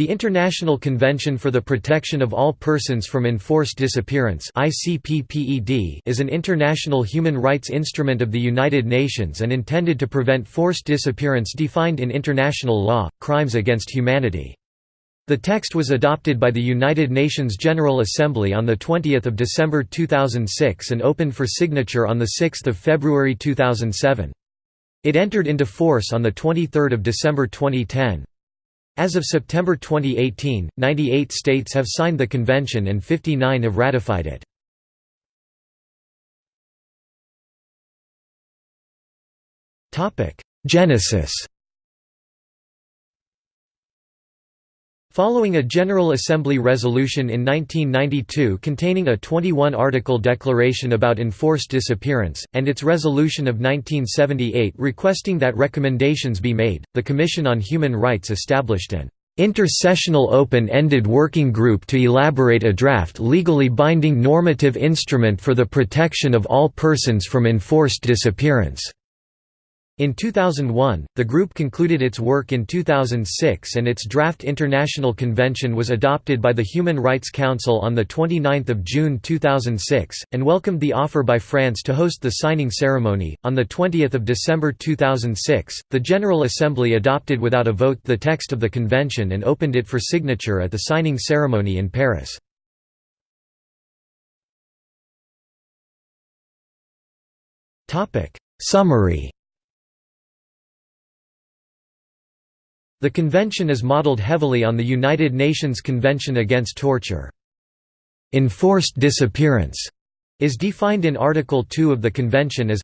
The International Convention for the Protection of All Persons from Enforced Disappearance is an international human rights instrument of the United Nations and intended to prevent forced disappearance defined in international law, crimes against humanity. The text was adopted by the United Nations General Assembly on 20 December 2006 and opened for signature on 6 February 2007. It entered into force on 23 December 2010. As of September 2018, 98 states have signed the convention and 59 have ratified it. Genesis Following a General Assembly resolution in 1992 containing a 21-article declaration about enforced disappearance, and its resolution of 1978 requesting that recommendations be made, the Commission on Human Rights established an Intersessional open-ended working group to elaborate a draft legally binding normative instrument for the protection of all persons from enforced disappearance. In 2001, the group concluded its work in 2006 and its draft international convention was adopted by the Human Rights Council on 29 June 2006, and welcomed the offer by France to host the signing ceremony. On 20 December 2006, the General Assembly adopted without a vote the text of the convention and opened it for signature at the signing ceremony in Paris. Summary The convention is modeled heavily on the United Nations Convention Against Torture. Enforced disappearance is defined in Article 2 of the convention as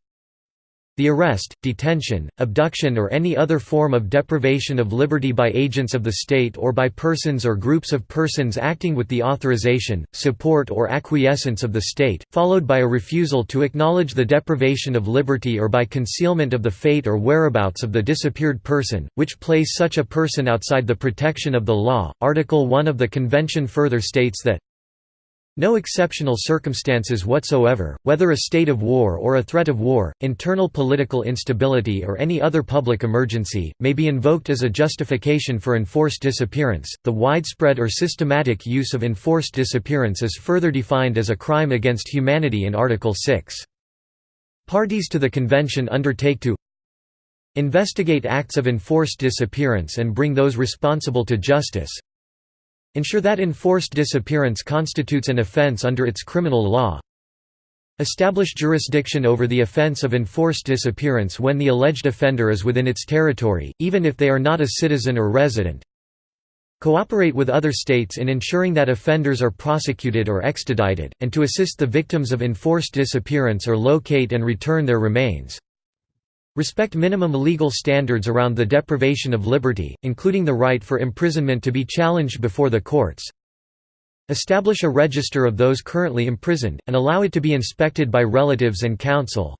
the arrest, detention, abduction or any other form of deprivation of liberty by agents of the state or by persons or groups of persons acting with the authorization, support or acquiescence of the state, followed by a refusal to acknowledge the deprivation of liberty or by concealment of the fate or whereabouts of the disappeared person, which place such a person outside the protection of the law. Article 1 of the Convention further states that no exceptional circumstances whatsoever, whether a state of war or a threat of war, internal political instability or any other public emergency, may be invoked as a justification for enforced disappearance. The widespread or systematic use of enforced disappearance is further defined as a crime against humanity in Article 6. Parties to the convention undertake to investigate acts of enforced disappearance and bring those responsible to justice, Ensure that enforced disappearance constitutes an offense under its criminal law. Establish jurisdiction over the offense of enforced disappearance when the alleged offender is within its territory, even if they are not a citizen or resident. Cooperate with other states in ensuring that offenders are prosecuted or extradited, and to assist the victims of enforced disappearance or locate and return their remains. Respect minimum legal standards around the deprivation of liberty, including the right for imprisonment to be challenged before the courts. Establish a register of those currently imprisoned, and allow it to be inspected by relatives and counsel.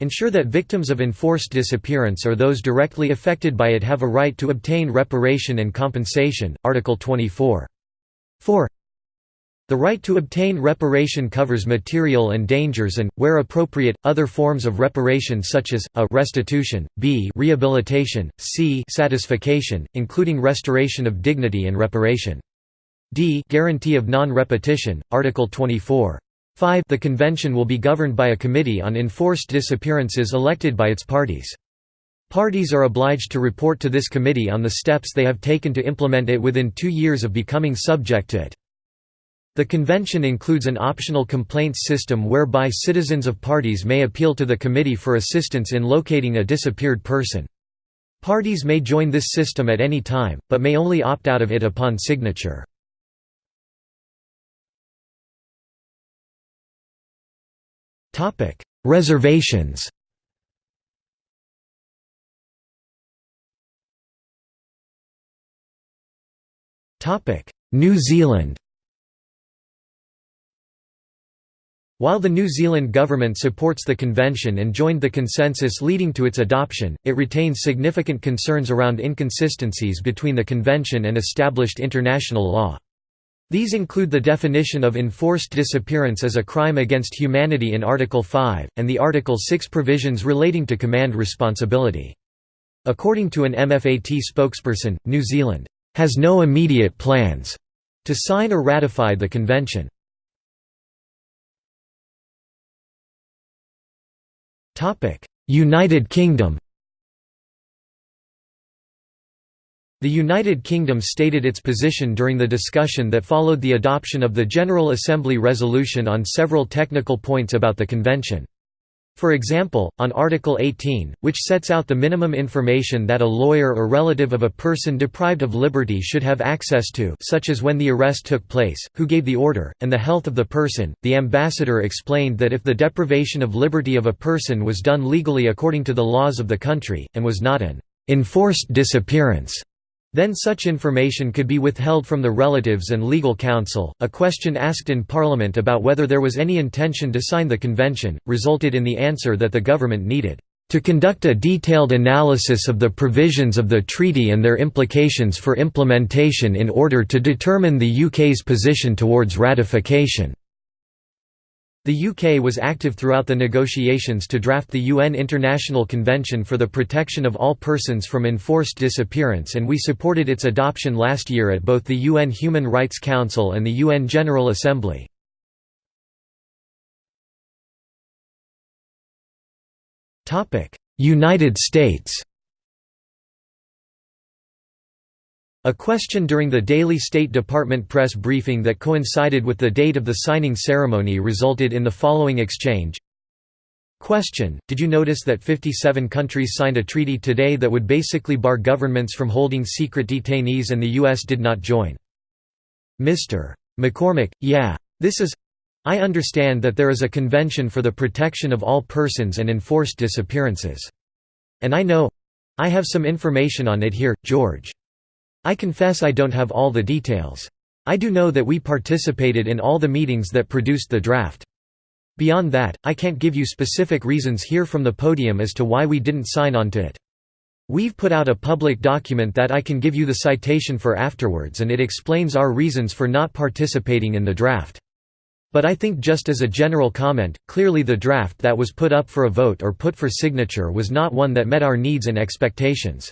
Ensure that victims of enforced disappearance or those directly affected by it have a right to obtain reparation and compensation. Article 24. 4. The right to obtain reparation covers material and dangers and, where appropriate, other forms of reparation such as, a restitution, b rehabilitation, c satisfaction, including restoration of dignity and reparation. d guarantee of non-repetition, Article 24. 5 The convention will be governed by a committee on enforced disappearances elected by its parties. Parties are obliged to report to this committee on the steps they have taken to implement it within two years of becoming subject to it. The convention includes an optional complaints system whereby citizens of parties may appeal to the committee for assistance in locating a disappeared person. Parties may join this system at any time, but may only opt out of it upon signature. Reservations New Zealand While the New Zealand government supports the convention and joined the consensus leading to its adoption, it retains significant concerns around inconsistencies between the convention and established international law. These include the definition of enforced disappearance as a crime against humanity in Article 5, and the Article 6 provisions relating to command responsibility. According to an MFAT spokesperson, New Zealand has no immediate plans to sign or ratify the convention. United Kingdom The United Kingdom stated its position during the discussion that followed the adoption of the General Assembly resolution on several technical points about the convention. For example, on Article 18, which sets out the minimum information that a lawyer or relative of a person deprived of liberty should have access to such as when the arrest took place, who gave the order, and the health of the person, the ambassador explained that if the deprivation of liberty of a person was done legally according to the laws of the country, and was not an enforced disappearance, then such information could be withheld from the relatives and legal counsel. A question asked in Parliament about whether there was any intention to sign the convention resulted in the answer that the government needed to conduct a detailed analysis of the provisions of the treaty and their implications for implementation in order to determine the UK's position towards ratification. The UK was active throughout the negotiations to draft the UN International Convention for the Protection of All Persons from Enforced Disappearance and we supported its adoption last year at both the UN Human Rights Council and the UN General Assembly. United States A question during the daily State Department press briefing that coincided with the date of the signing ceremony resulted in the following exchange. Question, did you notice that 57 countries signed a treaty today that would basically bar governments from holding secret detainees and the U.S. did not join? Mr. McCormack, yeah. This is I understand that there is a convention for the protection of all persons and enforced disappearances. And I know I have some information on it here, George. I confess I don't have all the details. I do know that we participated in all the meetings that produced the draft. Beyond that, I can't give you specific reasons here from the podium as to why we didn't sign on to it. We've put out a public document that I can give you the citation for afterwards and it explains our reasons for not participating in the draft. But I think just as a general comment, clearly the draft that was put up for a vote or put for signature was not one that met our needs and expectations.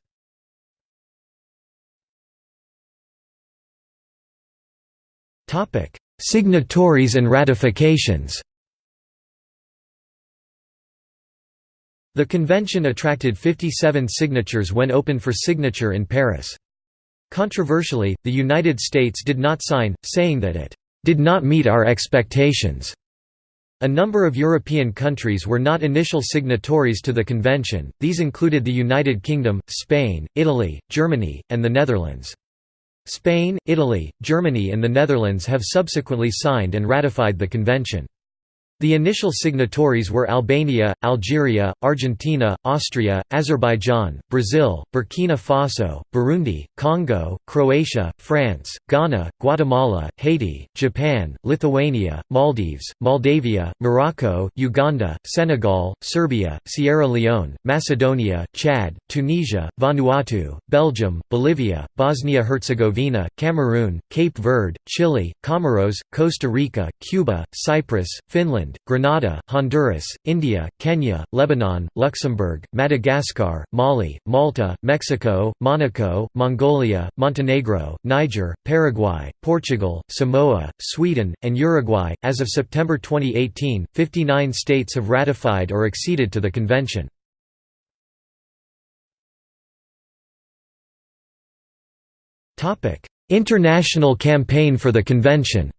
Signatories and ratifications The convention attracted 57 signatures when open for signature in Paris. Controversially, the United States did not sign, saying that it did not meet our expectations. A number of European countries were not initial signatories to the convention, these included the United Kingdom, Spain, Italy, Germany, and the Netherlands. Spain, Italy, Germany and the Netherlands have subsequently signed and ratified the convention. The initial signatories were Albania, Algeria, Argentina, Austria, Azerbaijan, Brazil, Burkina Faso, Burundi, Congo, Croatia, France, Ghana, Guatemala, Haiti, Japan, Lithuania, Maldives, Moldavia, Morocco, Uganda, Senegal, Serbia, Sierra Leone, Macedonia, Chad, Tunisia, Vanuatu, Belgium, Bolivia, Bosnia-Herzegovina, Cameroon, Cape Verde, Chile, Comoros, Costa Rica, Cuba, Cyprus, Finland, Ireland, Grenada, Honduras, India, Kenya, Lebanon, Luxembourg, Madagascar, Mali, Malta, Mexico, Monaco, Mongolia, Montenegro, Niger, Paraguay, Portugal, Samoa, Sweden, and Uruguay. As of September 2018, 59 states have ratified or acceded to the convention. International campaign for the convention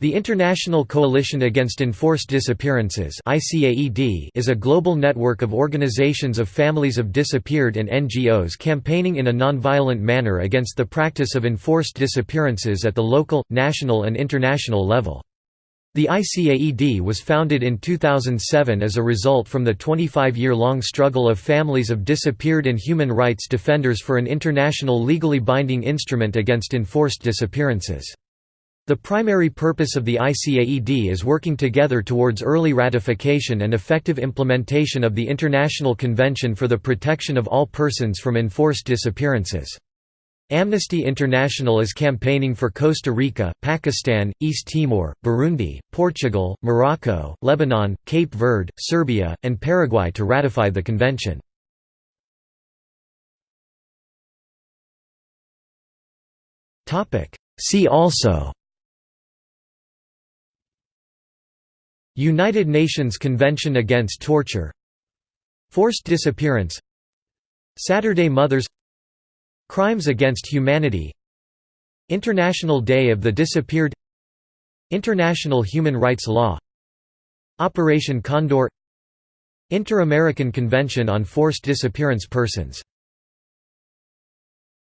The International Coalition Against Enforced Disappearances is a global network of organizations of families of disappeared and NGOs campaigning in a nonviolent manner against the practice of enforced disappearances at the local, national and international level. The ICAED was founded in 2007 as a result from the 25-year-long struggle of families of disappeared and human rights defenders for an international legally binding instrument against enforced disappearances. The primary purpose of the ICAED is working together towards early ratification and effective implementation of the International Convention for the Protection of All Persons from Enforced Disappearances. Amnesty International is campaigning for Costa Rica, Pakistan, East Timor, Burundi, Portugal, Morocco, Lebanon, Cape Verde, Serbia, and Paraguay to ratify the convention. See also United Nations Convention Against Torture Forced disappearance Saturday Mothers Crimes against humanity International Day of the Disappeared International Human Rights Law Operation Condor Inter-American Convention on Forced Disappearance Persons